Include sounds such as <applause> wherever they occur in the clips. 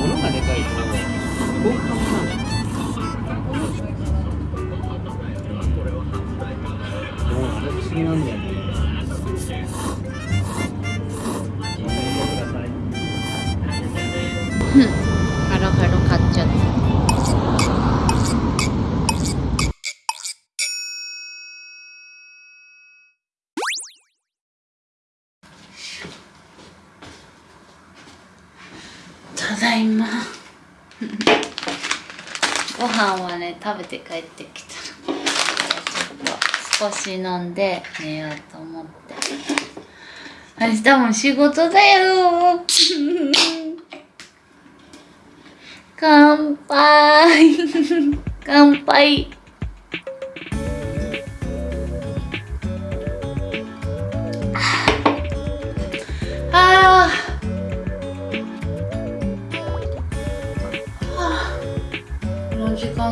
物がでかいと豪華なんだただいま <laughs> ご飯はね食べて帰ってきたちょっと少し飲んで寝ようと思って。明日も仕事だよ。<laughs> 乾杯。<laughs> 乾杯。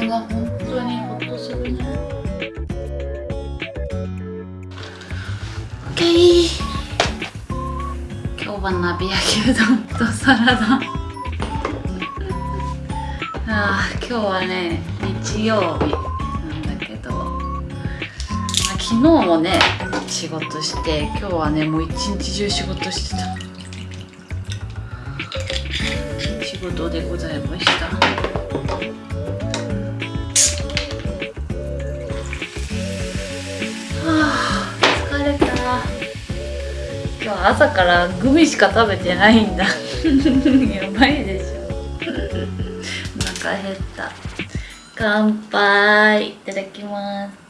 の時間が本当にほっとするね。OK 今日は鍋焼きうどんとサラダ。あ今日はね日曜日なんだけど、まあ、昨日もね仕事して今日はねもう一日中仕事してた。仕事でございました。朝からグミしか食べてないんだ。<laughs> やばいでしょ。お腹減った。乾杯。いただきます。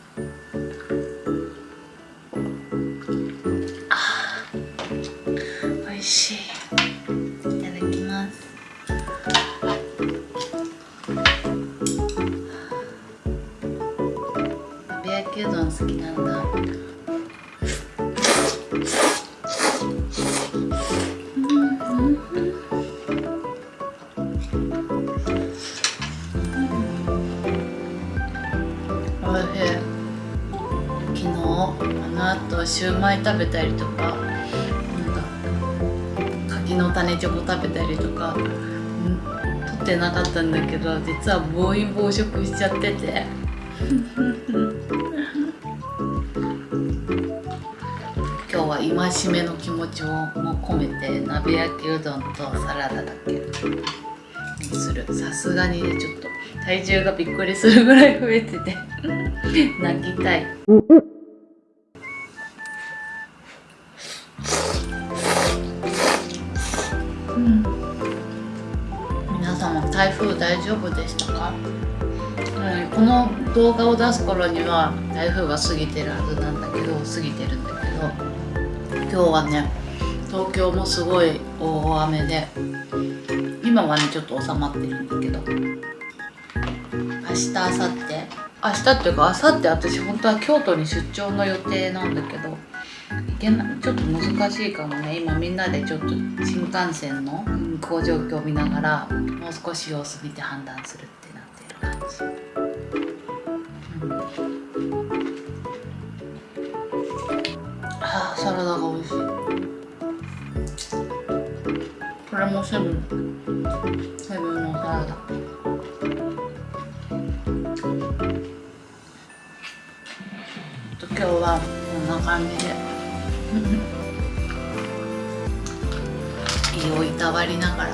美味しい。いただきます。鍋焼きうどん好きなんだシューマイ食べたりとかなんか柿の種チョコ食べたりとかうん取ってなかったんだけど実は暴飲暴食しちゃってて。<laughs> 今日は戒めの気持ちをも込めて鍋焼きうどんとサラダだけ。にする。さすがにねちょっと体重がびっくりするぐらい増えてて。<laughs> 泣きたい。うん。皆様台風大丈夫でしたか、うん、この動画を出す頃には台風が過ぎてるはずなんだけど過ぎてるんだけど今日はね東京もすごい大雨で今はねちょっと収まってるんだけど明日明後日？明日っていうか明後日私本当は京都に出張の予定なんだけどけなちょっと難しいかもね。今みんなでちょっと新幹線の運行状況を見ながらもう少し様子見て判断するってなってる感じ、ああサラダが美味しい。これもセブン。セブンのサラダ。と今日はこんな感じで。胃をいたわりながら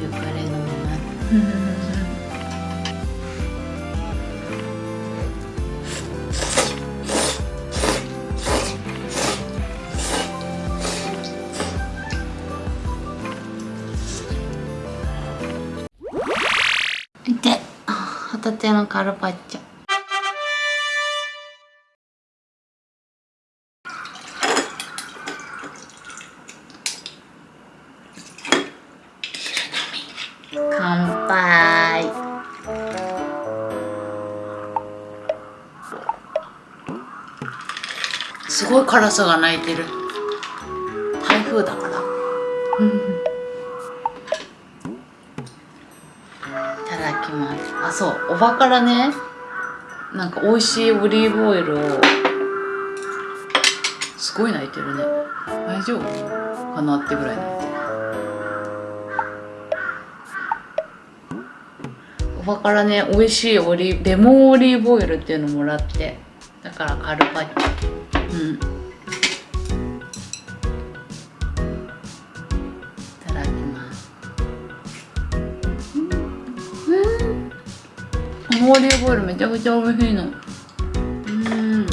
ゆっくり飲みますタテのカルパッチョ。すごい辛さが泣いてる。台風だから。いただきます。あそう。おばからねなんか美味しいオリーブオイルをすごい泣いてるね。大丈夫かなってぐらい泣いてる。おばからね美味しいオリレモンオリーブオイルっていうのもらってだからカルパッチ。ョうん。いただきます。うん。このオリーブオイルめちゃくちゃ美味しいのうん。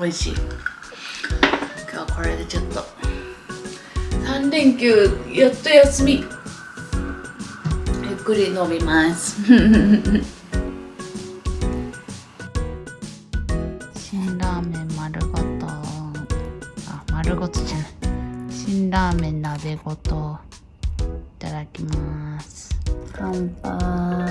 美味しい今日はこれでちょっと3連休やっと休みくり伸びます。<laughs> 辛ラーメン丸ごと。あ丸ごとじゃない。辛ラーメン鍋ごと。いただきます。乾杯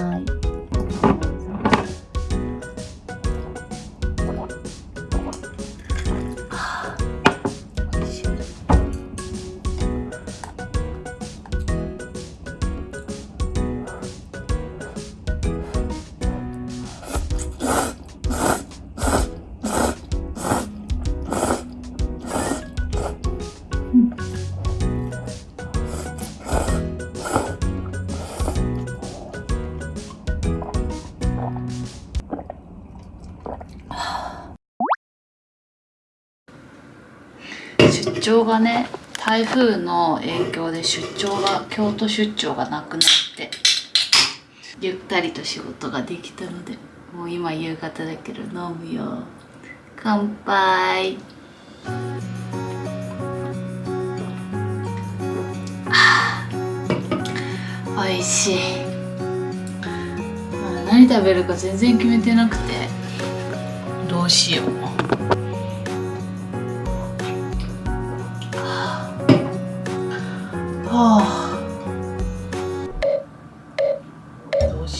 出張がね台風の影響で出張が京都出張がなくなってゆったりと仕事ができたのでもう今夕方だけど飲むよ。乾杯。あ <sighs> ー美味しい。何食べるか全然決めてなくてどうしよう。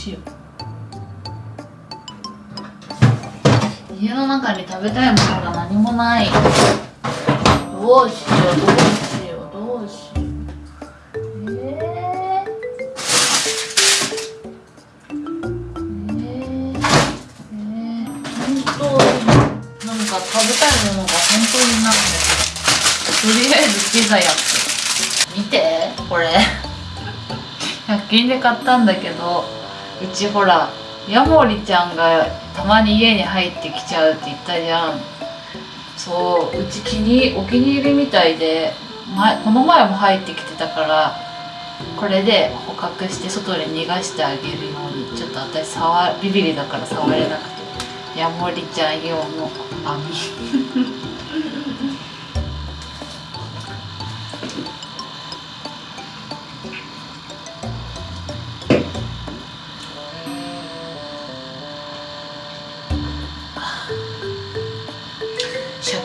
どうしよ。家の中に食べたいものが何もない。どうしようどうしよう。どうしようええええええ本当になんか食べたいものが本当になくてとりあえずピザやって見てこれ100均で買ったんだけどうちほらヤモリちゃんがたまに家に入ってきちゃうって言ったじゃん。そううち気にお気に入りみたいで前この前も入ってきてたからこれで捕獲して外に逃がしてあげるようにちょっと私触ビビリだから触れなくてヤモリちゃん用の網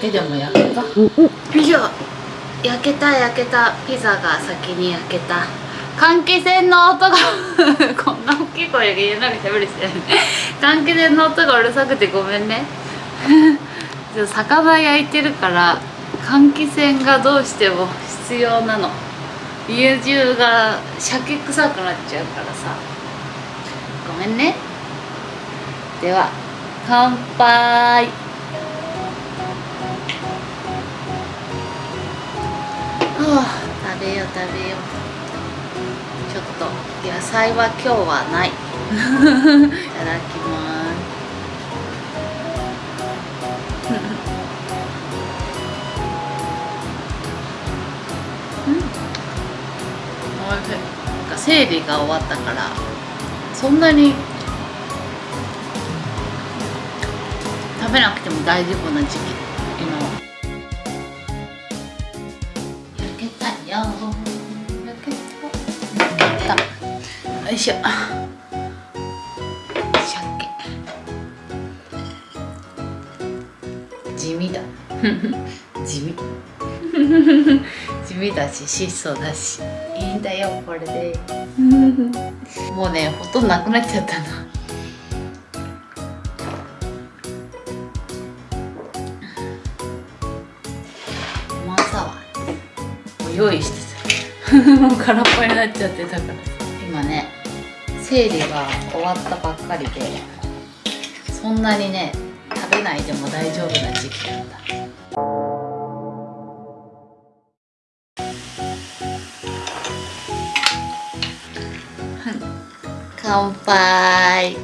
鮭でも焼けた？ピザ焼けた焼けた。ピザが先に焼けた。換気扇の音が <laughs> こんな大きい声で言えなくて無理してる換気扇の音がうるさくてごめんね。<laughs> 魚焼いてるから換気扇がどうしても必要なの。家中が鮭臭くなっちゃうからさ。ごめんね。では乾杯食べよう食べよう。ちょっと野菜は今日はない。いただきます。うん。おいしいなんか生理が終わったからそんなに食べなくても大丈夫な時期。いしょ。鮭地味だ。<laughs> 地味。<laughs> 地味だし質素だし。いいんだよこれで。<laughs> もうねほとんどなくなっちゃったなまさはもう用意してた。もう空っぽになっちゃってたから生理が終わったばっかりでそんなにね食べないでも大丈夫な時期なんだ。乾杯。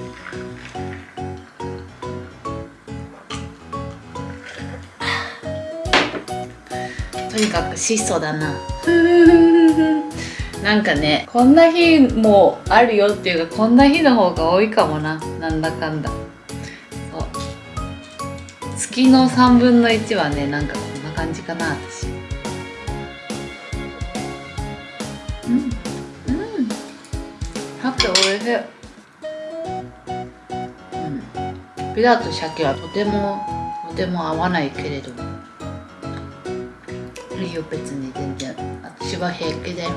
とにかく質素だな。なんかねこんな日もあるよっていうかこんな日の方が多いかもな。なんだかんだ。そう。月の3分の1はねなんかこんな感じかな私。うん。うん。さっきおいしい。うん。ピザと鮭はとてもとても合わないけれども。いいよ別に全然私は平気だよ。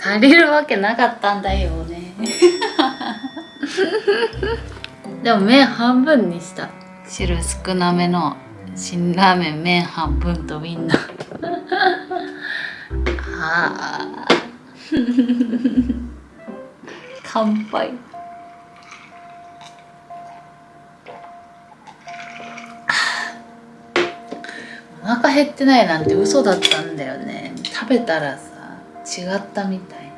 足りるわけなかったんだよね。でも麺半分にした。汁少なめの。辛ラーメン麺半分とみんな。あー。<laughs> 乾杯。お腹減ってないなんて嘘だったんだよね。食べたらさ違ったみたいね。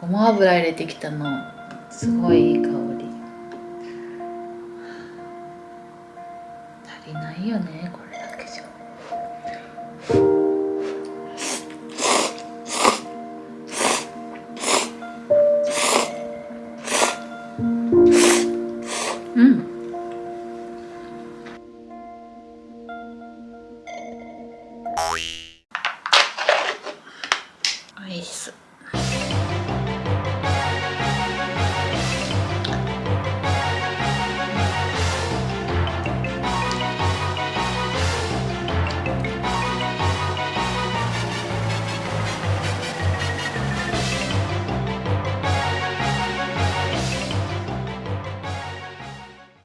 ごま油入れてきたのすごいいい香り。いよねこれだけじゃ。うん。おいしそう